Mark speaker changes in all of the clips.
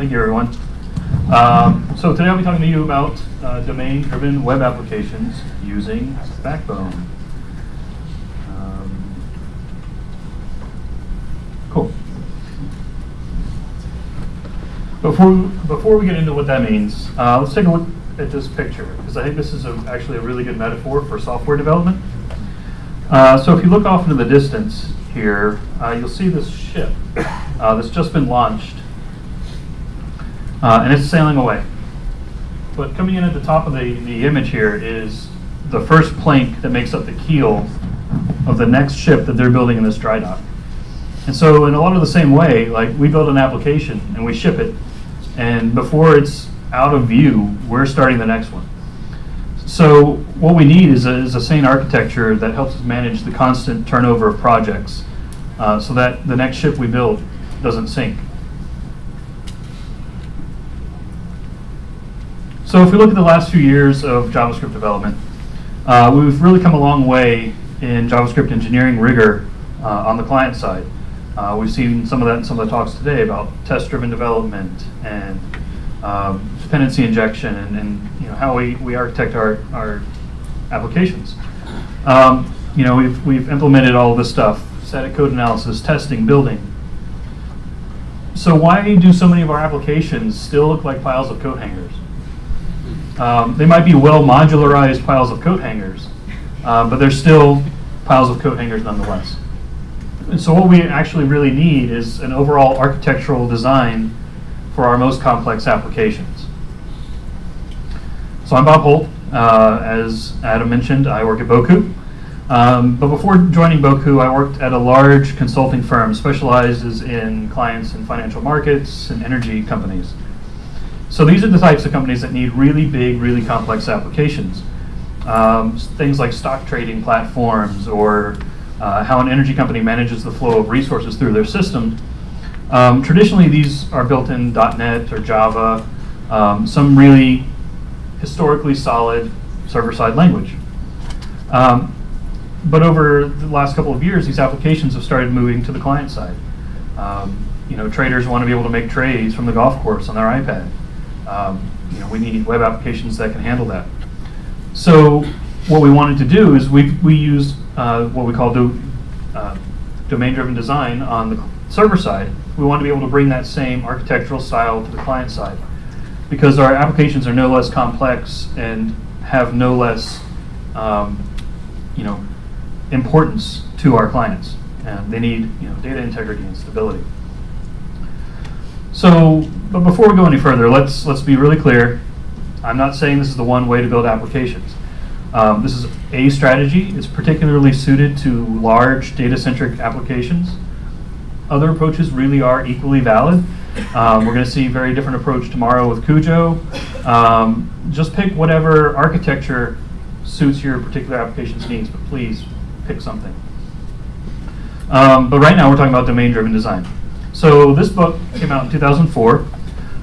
Speaker 1: Thank you, everyone. Um, so today I'll be talking to you about uh, domain-driven web applications using Backbone. Um, cool. Before, before we get into what that means, uh, let's take a look at this picture, because I think this is a, actually a really good metaphor for software development. Uh, so if you look off into the distance here, uh, you'll see this ship uh, that's just been launched, uh, and it's sailing away. But coming in at the top of the, the image here is the first plank that makes up the keel of the next ship that they're building in this dry dock. And so in a lot of the same way, like we build an application and we ship it, and before it's out of view, we're starting the next one. So what we need is a, is a sane architecture that helps us manage the constant turnover of projects uh, so that the next ship we build doesn't sink. So if we look at the last few years of JavaScript development, uh, we've really come a long way in JavaScript engineering rigor uh, on the client side. Uh, we've seen some of that in some of the talks today about test-driven development and um, dependency injection and, and, you know how we, we architect our, our applications. Um, you know, we've, we've implemented all this stuff, static code analysis, testing, building. So why do so many of our applications still look like piles of coat hangers? Um, they might be well modularized piles of coat hangers, uh, but they're still piles of coat hangers nonetheless. And so what we actually really need is an overall architectural design for our most complex applications. So I'm Bob Holt. Uh, as Adam mentioned, I work at Bocoup. Um, but before joining Bocoup, I worked at a large consulting firm specializes in clients in financial markets and energy companies. So these are the types of companies that need really big, really complex applications. Um, things like stock trading platforms or uh, how an energy company manages the flow of resources through their system. Um, traditionally, these are built in .NET or Java, um, some really historically solid server-side language. Um, but over the last couple of years, these applications have started moving to the client side. Um, you know, traders want to be able to make trades from the golf course on their iPad. Um, you know, we need web applications that can handle that. So what we wanted to do is we, we use uh, what we call do, uh, domain-driven design on the server side. We want to be able to bring that same architectural style to the client side because our applications are no less complex and have no less um, you know, importance to our clients. And they need you know, data integrity and stability. So, but before we go any further, let's let's be really clear. I'm not saying this is the one way to build applications. Um, this is a strategy. It's particularly suited to large data-centric applications. Other approaches really are equally valid. Um, we're going to see a very different approach tomorrow with Cujo. Um, just pick whatever architecture suits your particular application's needs, but please pick something. Um, but right now we're talking about domain-driven design. So this book came out in 2004.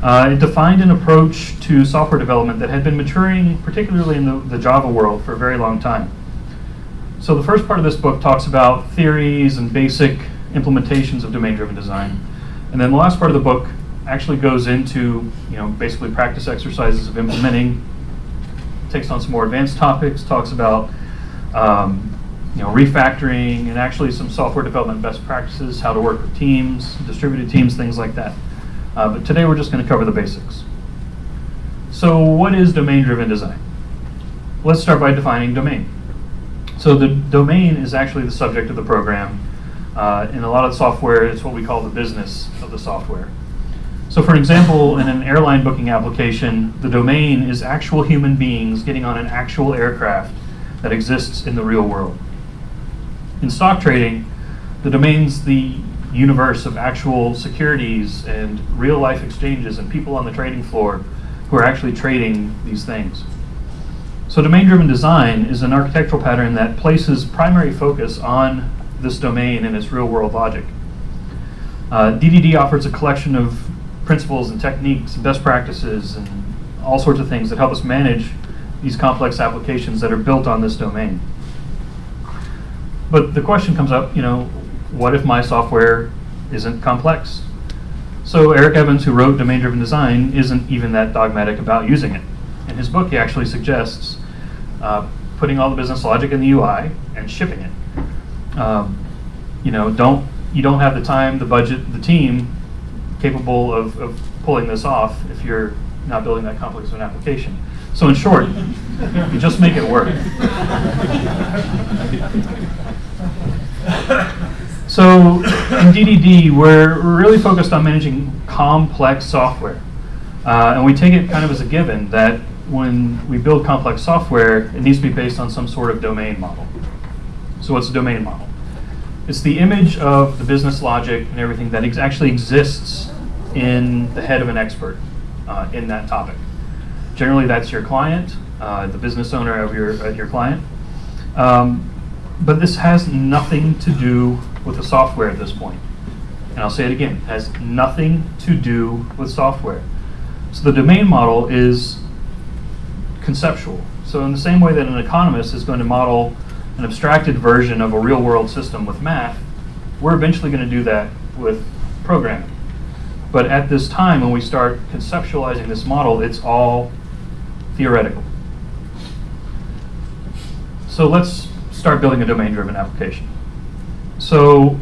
Speaker 1: Uh, it defined an approach to software development that had been maturing, particularly in the, the Java world, for a very long time. So the first part of this book talks about theories and basic implementations of domain-driven design. And then the last part of the book actually goes into, you know, basically practice exercises of implementing, takes on some more advanced topics, talks about um, you know, refactoring and actually some software development best practices, how to work with teams, distributed teams, things like that. Uh, but today we're just going to cover the basics. So what is domain-driven design? Let's start by defining domain. So the domain is actually the subject of the program. Uh, in a lot of software, it's what we call the business of the software. So for example, in an airline booking application, the domain is actual human beings getting on an actual aircraft that exists in the real world in stock trading, the domain's the universe of actual securities and real life exchanges and people on the trading floor who are actually trading these things. So domain-driven design is an architectural pattern that places primary focus on this domain and its real-world logic. Uh, DDD offers a collection of principles and techniques and best practices and all sorts of things that help us manage these complex applications that are built on this domain. But the question comes up, you know, what if my software isn't complex? So Eric Evans, who wrote Domain-Driven Design, isn't even that dogmatic about using it. In his book, he actually suggests uh, putting all the business logic in the UI and shipping it. Um, you know, don't you don't have the time, the budget, the team capable of, of pulling this off if you're not building that complex of an application. So in short, you just make it work. So in DDD, we're really focused on managing complex software. Uh, and we take it kind of as a given that when we build complex software, it needs to be based on some sort of domain model. So what's a domain model? It's the image of the business logic and everything that ex actually exists in the head of an expert uh, in that topic. Generally, that's your client, uh, the business owner of your, uh, your client. Um, but this has nothing to do with the software at this point. And I'll say it again, has nothing to do with software. So the domain model is conceptual. So in the same way that an economist is going to model an abstracted version of a real world system with math, we're eventually going to do that with programming. But at this time, when we start conceptualizing this model, it's all theoretical. So let's start building a domain-driven application. So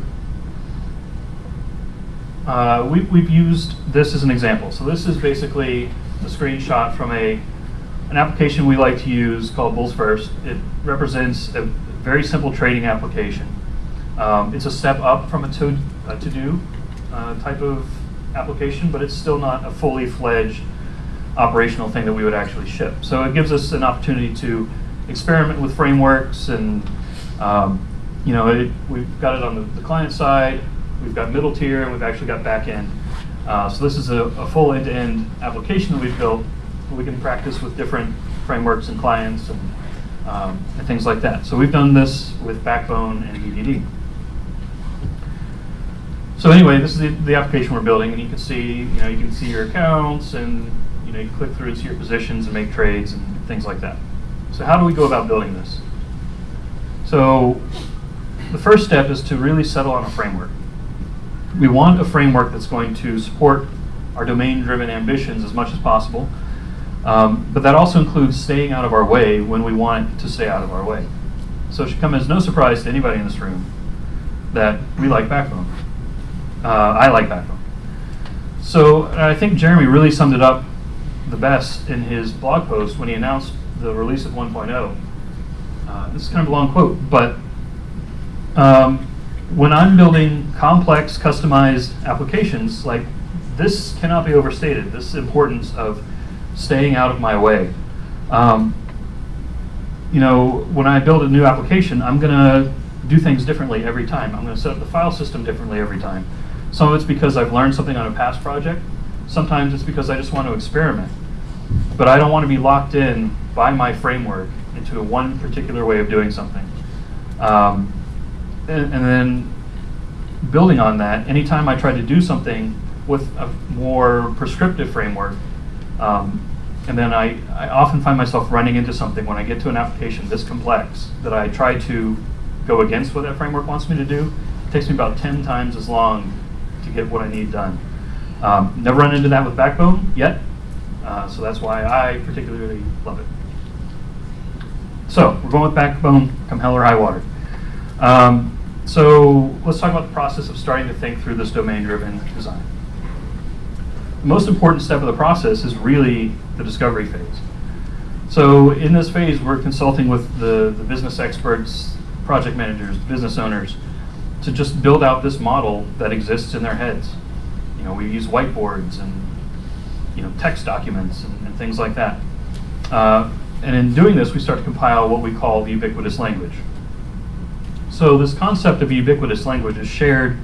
Speaker 1: uh, we, we've used this as an example. So this is basically a screenshot from a an application we like to use called Bullsfirst. It represents a very simple trading application. Um, it's a step up from a to, a to uh, type of application, but it's still not a fully fledged operational thing that we would actually ship. So it gives us an opportunity to experiment with frameworks and um, you know, it, we've got it on the, the, client side, we've got middle tier, and we've actually got back end. Uh, so this is a, a full end-to-end -end application that we've built. We can practice with different frameworks and clients and, um, and things like that. So we've done this with Backbone and DDD. So anyway, this is the, the, application we're building, and you can see, you know, you can see your accounts, and you know, you click through and see your positions and make trades and things like that. So how do we go about building this? So the first step is to really settle on a framework. We want a framework that's going to support our domain-driven ambitions as much as possible, um, but that also includes staying out of our way when we want to stay out of our way. So it should come as no surprise to anybody in this room that we like Backbone. Uh, I like Backbone. So I think Jeremy really summed it up the best in his blog post when he announced the release of 1.0. Uh, this is kind of a long quote, but um, when I'm building complex, customized applications, like this cannot be overstated, this importance of staying out of my way. Um, you know, when I build a new application, I'm going to do things differently every time. I'm going to set up the file system differently every time. Some of it's because I've learned something on a past project. Sometimes it's because I just want to experiment. But I don't want to be locked in by my framework into one particular way of doing something. Um, and, and then building on that, anytime I try to do something with a more prescriptive framework, um, and then I, I often find myself running into something when I get to an application this complex that I try to go against what that framework wants me to do. It takes me about 10 times as long to get what I need done. Um, never run into that with Backbone yet, uh, so that's why I particularly love it. So we're going with Backbone, come hell or high water. Um, so let's talk about the process of starting to think through this domain-driven design. The most important step of the process is really the discovery phase. So in this phase, we're consulting with the, the business experts, project managers, business owners, to just build out this model that exists in their heads. You know, we use whiteboards and you know text documents and, and things like that. Uh, and in doing this, we start to compile what we call the ubiquitous language. So this concept of ubiquitous language is shared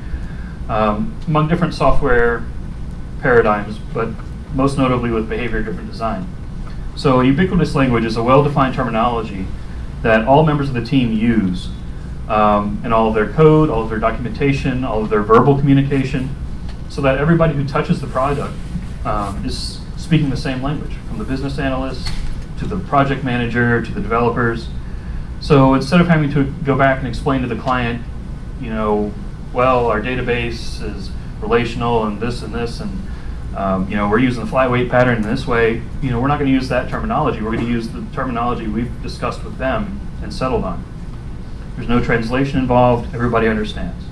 Speaker 1: um, among different software paradigms, but most notably with behavior-driven design. So ubiquitous language is a well-defined terminology that all members of the team use um, in all of their code, all of their documentation, all of their verbal communication, so that everybody who touches the product um, is speaking the same language, from the business analyst to the project manager to the developers. So instead of having to go back and explain to the client, you know, well, our database is relational and this and this and um, you know we're using the flyweight pattern in this way. You know we're not going to use that terminology. We're going to use the terminology we've discussed with them and settled on. There's no translation involved. Everybody understands.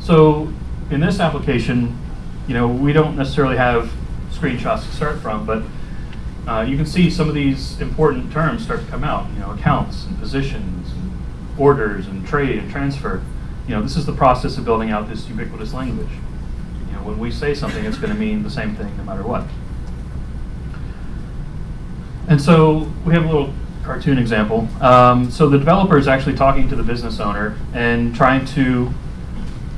Speaker 1: So in this application, you know we don't necessarily have screenshots to start from, but uh, you can see some of these important terms start to come out, you know, accounts and positions and orders and trade and transfer. You know, this is the process of building out this ubiquitous language. You know, when we say something, it's going to mean the same thing no matter what. And so we have a little cartoon example. Um, so the developer is actually talking to the business owner and trying to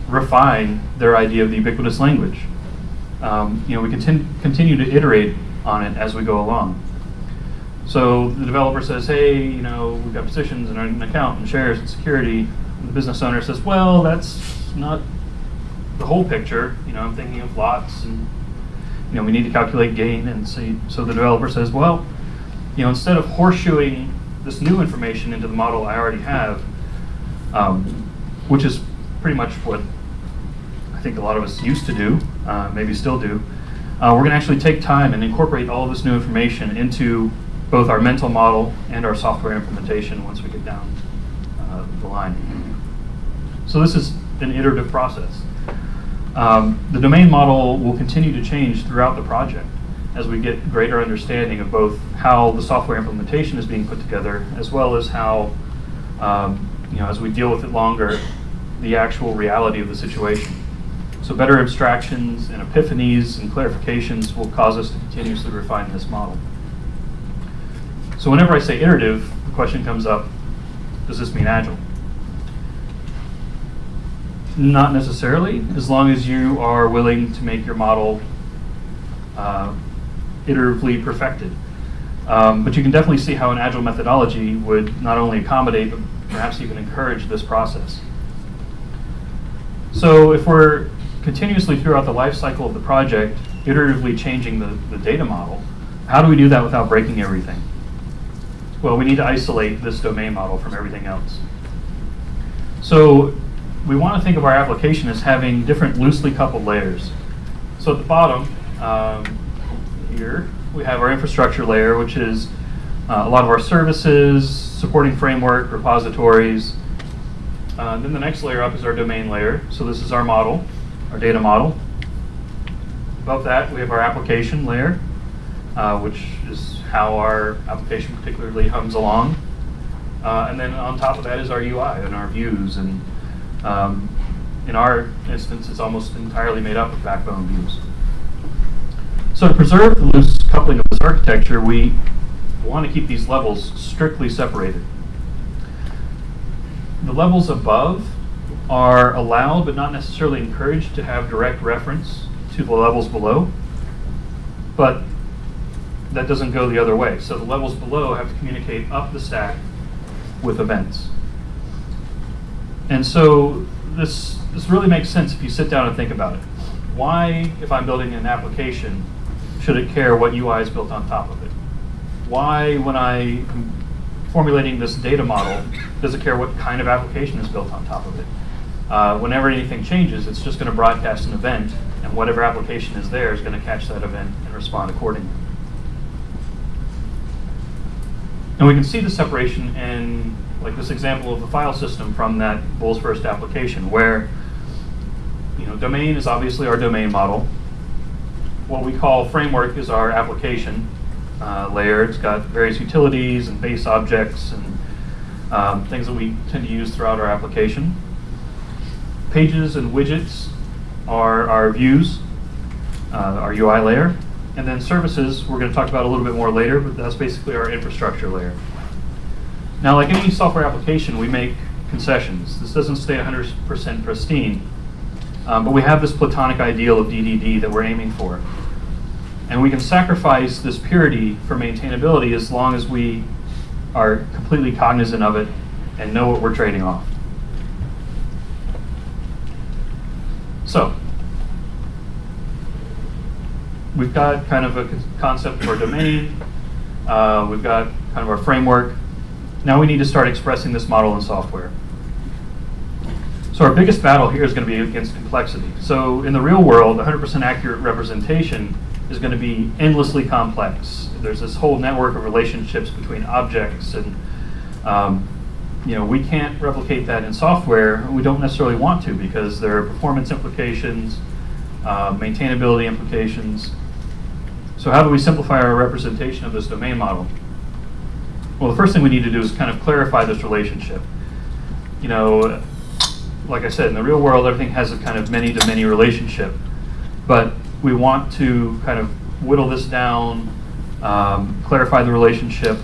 Speaker 1: refine their idea of the ubiquitous language. Um, you know, we continue, continue to iterate on it as we go along. So the developer says, hey, you know, we've got positions and an account and shares and security. And the business owner says, well, that's not the whole picture. You know, I'm thinking of lots and, you know, we need to calculate gain. And so, so the developer says, well, you know, instead of horseshoeing this new information into the model I already have, um, which is pretty much what I think a lot of us used to do, uh, maybe still do, uh, we're going to actually take time and incorporate all of this new information into both our mental model and our software implementation once we get down uh, the line. So this is an iterative process. Um, the domain model will continue to change throughout the project as we get greater understanding of both how the software implementation is being put together, as well as how, um, you know, as we deal with it longer, the actual reality of the situation. So better abstractions and epiphanies and clarifications will cause us to continuously refine this model. So whenever I say iterative, the question comes up, does this mean agile? Not necessarily, as long as you are willing to make your model uh, iteratively perfected. Um, but you can definitely see how an agile methodology would not only accommodate, but perhaps even encourage this process. So if we're continuously throughout the life cycle of the project, iteratively changing the, the data model, how do we do that without breaking everything? Well, we need to isolate this domain model from everything else. So we want to think of our application as having different loosely coupled layers. So at the bottom um, here, we have our infrastructure layer, which is uh, a lot of our services, supporting framework, repositories. Uh, then the next layer up is our domain layer. So this is our model our data model. Above that, we have our application layer, uh, which is how our application particularly hums along. Uh, and then on top of that is our UI and our views. And um, in our instance, it's almost entirely made up of backbone views. So to preserve the loose coupling of this architecture, we want to keep these levels strictly separated. The levels above are allowed but not necessarily encouraged to have direct reference to the levels below. But that doesn't go the other way. So the levels below have to communicate up the stack with events. And so this, this really makes sense if you sit down and think about it. Why, if I'm building an application, should it care what UI is built on top of it? Why, when I am formulating this data model, does it care what kind of application is built on top of it? Uh, whenever anything changes, it's just going to broadcast an event, and whatever application is there is going to catch that event and respond accordingly. And we can see the separation in like this example of the file system from that Bullsfirst application, where you know domain is obviously our domain model. What we call framework is our application uh, layer. It's got various utilities and base objects and um, things that we tend to use throughout our application. Pages and widgets are our views, uh, our UI layer. And then services, we're going to talk about a little bit more later, but that's basically our infrastructure layer. Now, like any software application, we make concessions. This doesn't stay 100% pristine, um, but we have this platonic ideal of DDD that we're aiming for. And we can sacrifice this purity for maintainability as long as we are completely cognizant of it and know what we're trading off. So, we've got kind of a concept of our domain. Uh, we've got kind of our framework. Now we need to start expressing this model in software. So our biggest battle here is going to be against complexity. So in the real world, 100% accurate representation is going to be endlessly complex. There's this whole network of relationships between objects and um, you know, we can't replicate that in software. We don't necessarily want to because there are performance implications, uh, maintainability implications. So how do we simplify our representation of this domain model? Well, the first thing we need to do is kind of clarify this relationship. You know, like I said, in the real world, everything has a kind of many-to-many -many relationship. But we want to kind of whittle this down, um, clarify the relationship,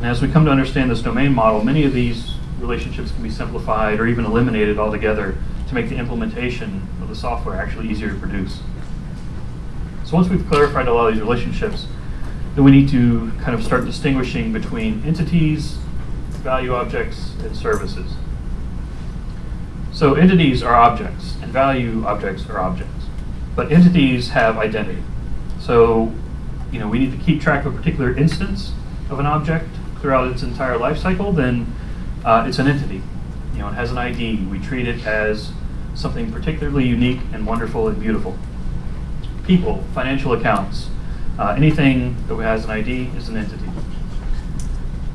Speaker 1: and as we come to understand this domain model, many of these relationships can be simplified or even eliminated altogether to make the implementation of the software actually easier to produce. So once we've clarified a lot of these relationships, then we need to kind of start distinguishing between entities, value objects, and services. So entities are objects, and value objects are objects. But entities have identity. So you know, we need to keep track of a particular instance of an object throughout its entire life cycle, then uh, it's an entity. You know, it has an ID. We treat it as something particularly unique and wonderful and beautiful. People, financial accounts, uh, anything that has an ID is an entity.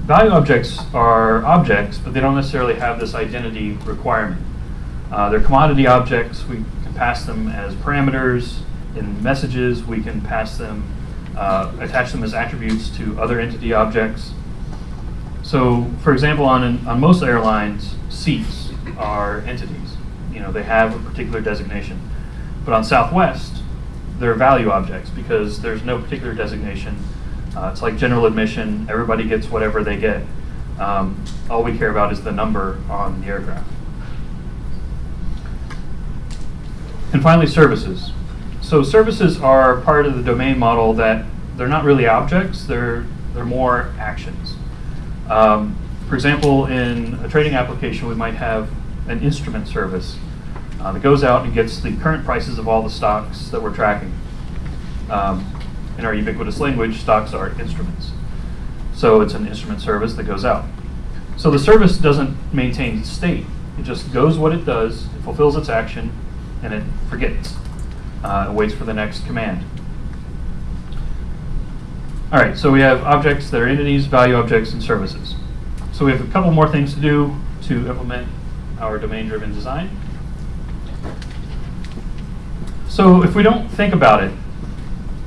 Speaker 1: Value objects are objects, but they don't necessarily have this identity requirement. Uh, they're commodity objects. We can pass them as parameters in messages. We can pass them, uh, attach them as attributes to other entity objects. So, for example, on, on most airlines, seats are entities. You know, they have a particular designation. But on Southwest, they're value objects because there's no particular designation. Uh, it's like general admission. Everybody gets whatever they get. Um, all we care about is the number on the aircraft. And finally, services. So services are part of the domain model that they're not really objects, they're, they're more actions. Um, for example, in a trading application, we might have an instrument service uh, that goes out and gets the current prices of all the stocks that we're tracking. Um, in our ubiquitous language, stocks are instruments. So it's an instrument service that goes out. So the service doesn't maintain state. It just goes what it does, it fulfills its action, and it forgets. Uh, it waits for the next command. All right, so we have objects that are entities, value objects, and services. So we have a couple more things to do to implement our domain-driven design. So if we don't think about it,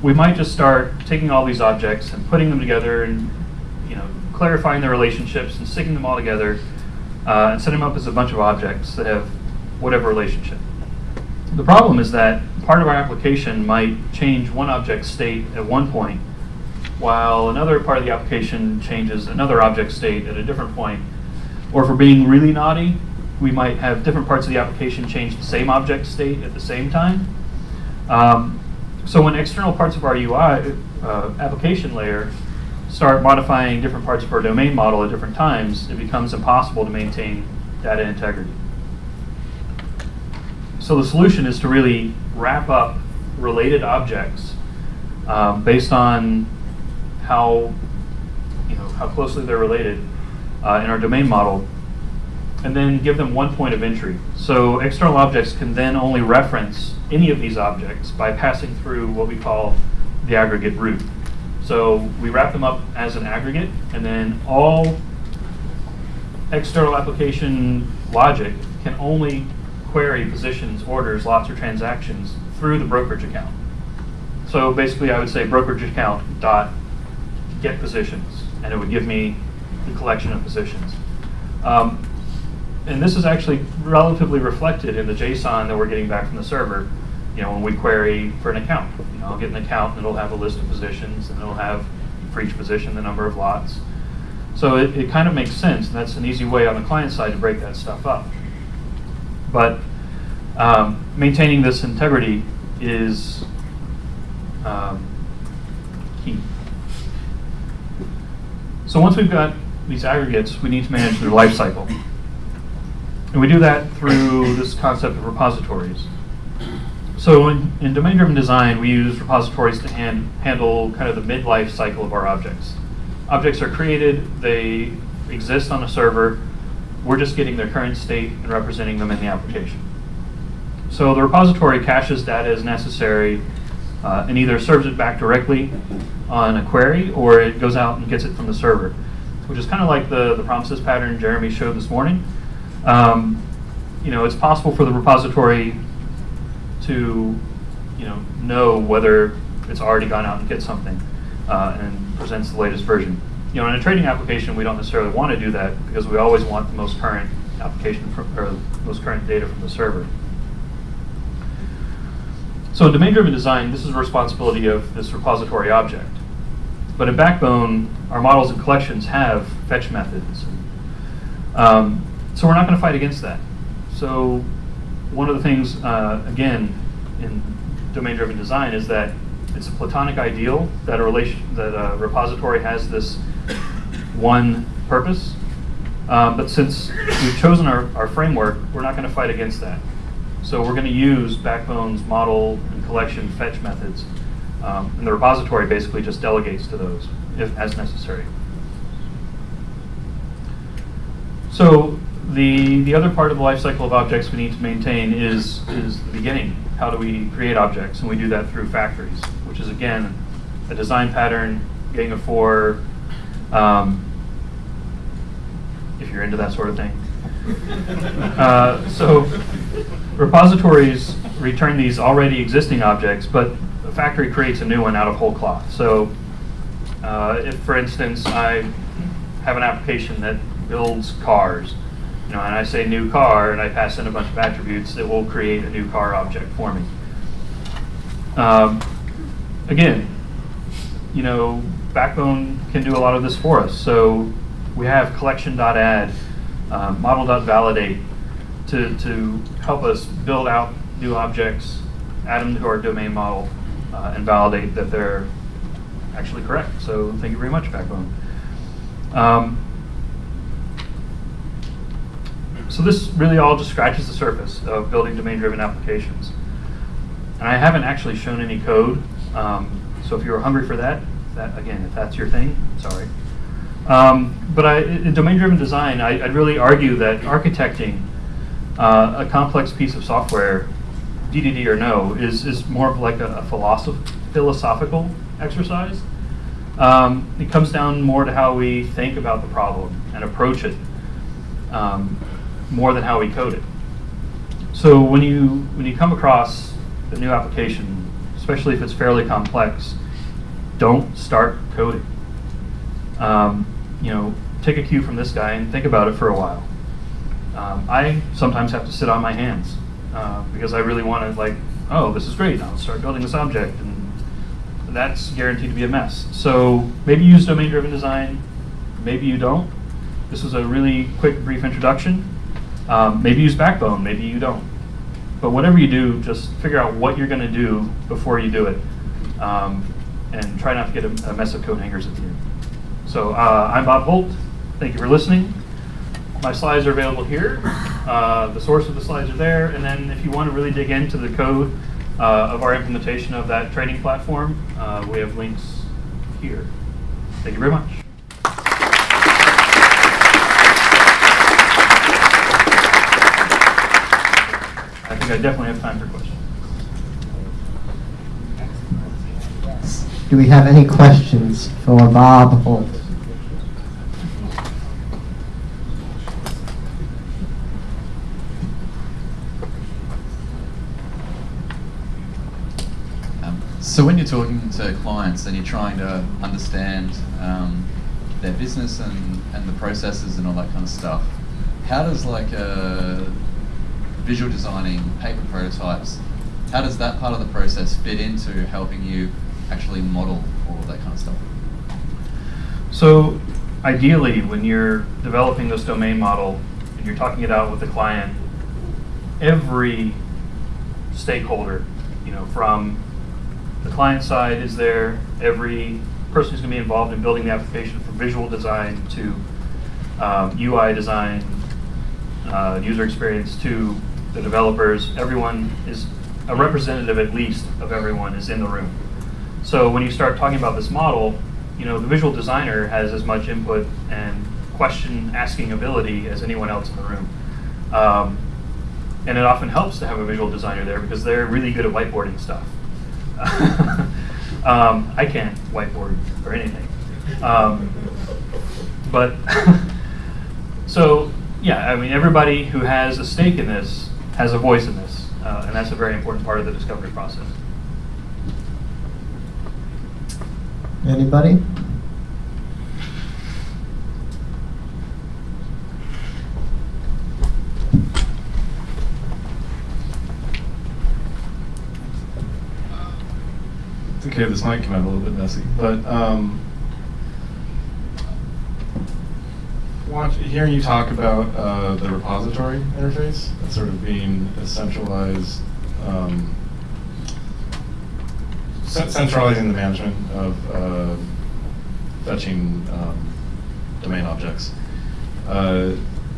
Speaker 1: we might just start taking all these objects and putting them together and you know clarifying their relationships and sticking them all together uh, and setting them up as a bunch of objects that have whatever relationship. The problem is that part of our application might change one object state at one point while another part of the application changes another object state at a different point. Or if we're being really naughty, we might have different parts of the application change the same object state at the same time. Um, so when external parts of our UI uh, application layer start modifying different parts of our domain model at different times, it becomes impossible to maintain data integrity. So the solution is to really wrap up related objects um, based on how, you know, how closely they're related uh, in our domain model, and then give them one point of entry. So external objects can then only reference any of these objects by passing through what we call the aggregate root. So we wrap them up as an aggregate, and then all external application logic can only query positions, orders, lots, or transactions through the brokerage account. So basically, I would say brokerage account dot get positions, and it would give me the collection of positions. Um, and this is actually relatively reflected in the JSON that we're getting back from the server. You know, when we query for an account, you know, I'll get an account and it'll have a list of positions, and it'll have for each position the number of lots. So it, it kind of makes sense, and that's an easy way on the client side to break that stuff up. But um, maintaining this integrity is um, key. So once we've got these aggregates, we need to manage their life cycle. And we do that through this concept of repositories. So in, in domain-driven design, we use repositories to hand, handle kind of the mid-life cycle of our objects. Objects are created, they exist on a server, We're just getting their current state and representing them in the application. So the repository caches data as necessary uh, and either serves it back directly on a query or it goes out and gets it from the server, which is kind of like the, the promises pattern Jeremy showed this morning. Um, you know, it's possible for the repository to, you know, know whether it's already gone out and get something uh, and presents the latest version. You know, in a trading application, we don't necessarily want to do that because we always want the most current application from, or most current data from the server. So in domain-driven design, this is a responsibility of this repository object. But in Backbone, our models and collections have fetch methods. Um, so we're not going to fight against that. So one of the things, uh, again, in domain-driven design is that it's a platonic ideal that a relation that a repository has this one purpose. Um, but since we've chosen our, our framework, we're not going to fight against that. So we're going to use Backbone's model and collection fetch methods. Um, and the repository basically just delegates to those if as necessary. So the, the other part of the life cycle of objects we need to maintain is, is the beginning. How do we create objects? And we do that through factories, which is, again, a design pattern, Gang of Four, um, if you're into that sort of thing. uh, so repositories return these already existing objects, but the factory creates a new one out of whole cloth. So uh, if, for instance, I have an application that builds cars, you know, and I say new car, and I pass in a bunch of attributes, that will create a new car object for me. Um, again, you know, Backbone can do a lot of this for us. So we have collection.add, um, model.validate to, to help us build out new objects, add them to our domain model, uh, and validate that they're actually correct. So thank you very much, Backbone. Um, so this really all just scratches the surface of building domain-driven applications. And I haven't actually shown any code, um, so if you're hungry for that, that again, if that's your thing, sorry. Um, but I, in domain-driven design, I, would really argue that architecting uh, a complex piece of software, DDD or no, is, is more of like a, a philosoph philosophical exercise. Um, it comes down more to how we think about the problem and approach it. Um, more than how we code it. So when you when you come across a new application, especially if it's fairly complex, don't start coding. Um, you know, take a cue from this guy and think about it for a while. Um, I sometimes have to sit on my hands uh, because I really want to like, oh, this is great. I'll start building this object, and that's guaranteed to be a mess. So maybe use domain-driven design, maybe you don't. This was a really quick, brief introduction. Um, maybe use Backbone, maybe you don't. But whatever you do, just figure out what you're going to do before you do it. Um, and try not to get a, a, mess of code hangers at the end. So uh, I'm Bob Holt. Thank you for listening. My slides are available here. Uh, the source of the slides are there. And then if you want to really dig into the code uh, of our implementation of that training platform, uh, we have links here. Thank you very much. I definitely have time for questions.
Speaker 2: Do we have any questions for Bob Holt?
Speaker 3: Um, so when you're talking to clients and you're trying to understand um, their business and, and the processes and all that kind of stuff, how does like a visual designing, paper prototypes, how does that part of the process fit into helping you actually model all of that kind of stuff?
Speaker 1: So ideally, when you're developing this domain model and you're talking it out with the client, every stakeholder, you know, from the client side is there, every person who's going to be involved in building the application from visual design to um, UI design, uh, user experience to the developers, everyone is, a representative at least of everyone is in the room. So when you start talking about this model, you know, the visual designer has as much input and question asking ability as anyone else in the room. Um, and it often helps to have a visual designer there because they're really good at whiteboarding stuff. um, I can't whiteboard or anything. Um, but so yeah, I mean everybody who has a stake in this has a voice in this, uh, and that's a very important part of the discovery process.
Speaker 2: Anybody?
Speaker 4: It's okay, this might come out a little bit messy, but um, hearing you talk about uh, the repository interface, sort of being a centralized, um, centralizing the management of uh, fetching um, domain objects. Uh,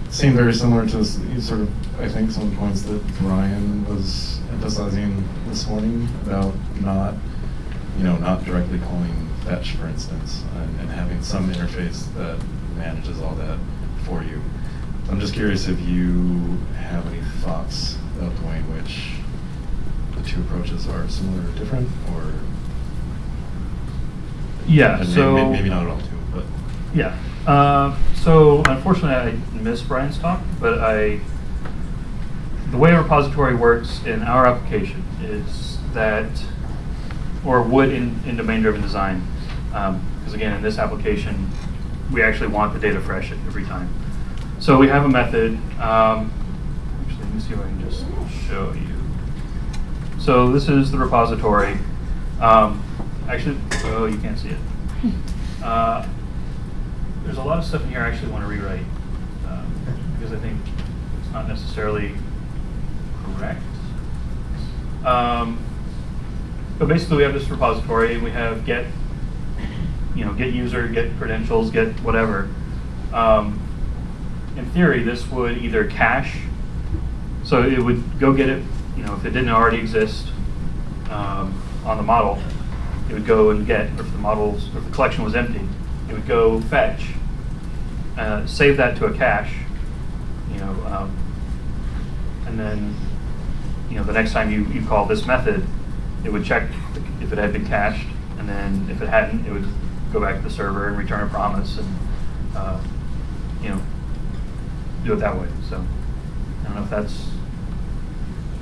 Speaker 4: seemed very similar to s- you sort of, I think, some of the points that Ryan was emphasizing this morning about not, you know, not directly calling fetch, for instance, and, and having some interface that manages all that for you. I'm just curious if you have any thoughts about the way in which the two approaches are similar or different, or
Speaker 1: Yeah. so
Speaker 4: may- maybe not at all too, but.
Speaker 1: Yeah. Uh, so unfortunately, I missed Brian's talk, but I the way a repository works in our application is that, or would in, in domain-driven design, because again, in this application, we actually want the data fresh every time. So we have a method. Um, actually, let me see if I can just show you. So this is the repository. Um, actually, oh, you can't see it. Uh, there's a lot of stuff in here I actually want to rewrite um, because I think it's not necessarily correct. Um, but basically, we have this repository. We have get, you know, get user, get credentials, get whatever. Um, in theory, this would either cache, so it would go get it. You know, if it didn't already exist um, on the model, it would go and get. Or if the models, or if the collection was empty, it would go fetch, uh, save that to a cache, you know, um, and then, you know, the next time you, you call this method, it would check if it had been cached, and then if it hadn't, it would go back to the server and return a promise, and, uh, you know, do it that way. So, I don't know if that's,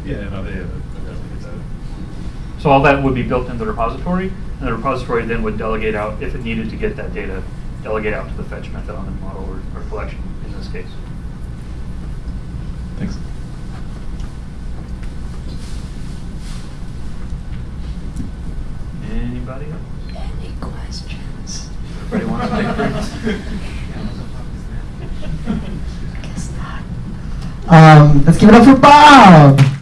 Speaker 4: Yeah, no, they have it. I definitely get that.
Speaker 1: so all that would be built into the repository, and the repository then would delegate out, if it needed to get that data, delegate out to the fetch method on the model or, or collection in this case.
Speaker 4: Thanks.
Speaker 1: Anybody else?
Speaker 5: Any questions?
Speaker 1: Everybody want to take breaks?
Speaker 5: Guess not.
Speaker 2: Um, let's give it up for Bob.